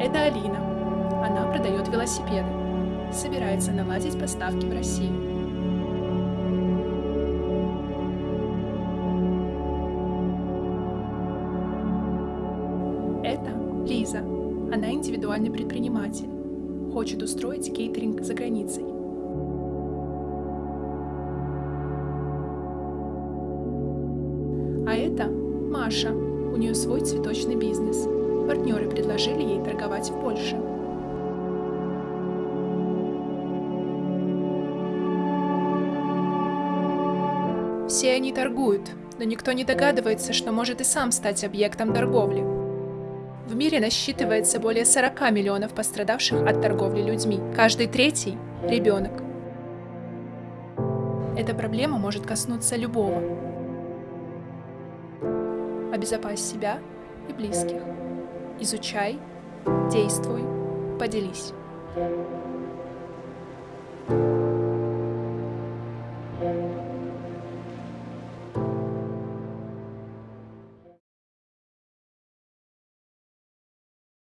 Это Алина. Она продает велосипеды. Собирается наладить поставки в Россию. Это Лиза. Она индивидуальный предприниматель. Хочет устроить кейтеринг за границей. А это Маша. У нее свой цветочный бизнес. Партнеры предложили ей торговать в Польше. Все они торгуют, но никто не догадывается, что может и сам стать объектом торговли. В мире насчитывается более 40 миллионов пострадавших от торговли людьми. Каждый третий – ребенок. Эта проблема может коснуться любого. Обезопась себя и близких. Изучай, действуй, поделись.